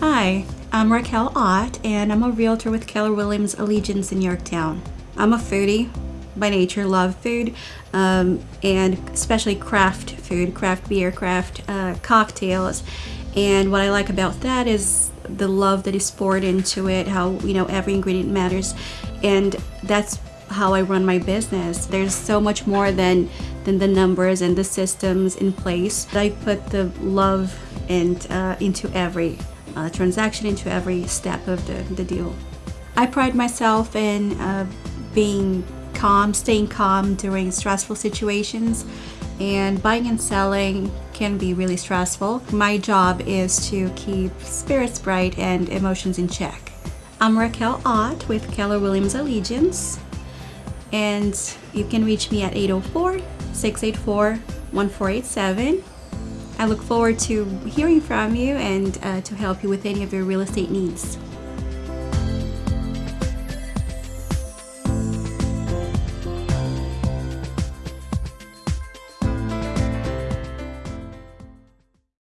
Hi, I'm Raquel Ott, and I'm a realtor with Keller Williams Allegiance in Yorktown. I'm a foodie by nature, love food, um, and especially craft food, craft beer, craft uh, cocktails. And what I like about that is the love that is poured into it, how, you know, every ingredient matters. And that's how I run my business. There's so much more than, than the numbers and the systems in place. I put the love and uh, into every uh, transaction, into every step of the, the deal. I pride myself in uh, being calm, staying calm during stressful situations and buying and selling can be really stressful. My job is to keep spirits bright and emotions in check. I'm Raquel Ott with Keller Williams Allegiance and you can reach me at 804-684-1487. I look forward to hearing from you and uh, to help you with any of your real estate needs.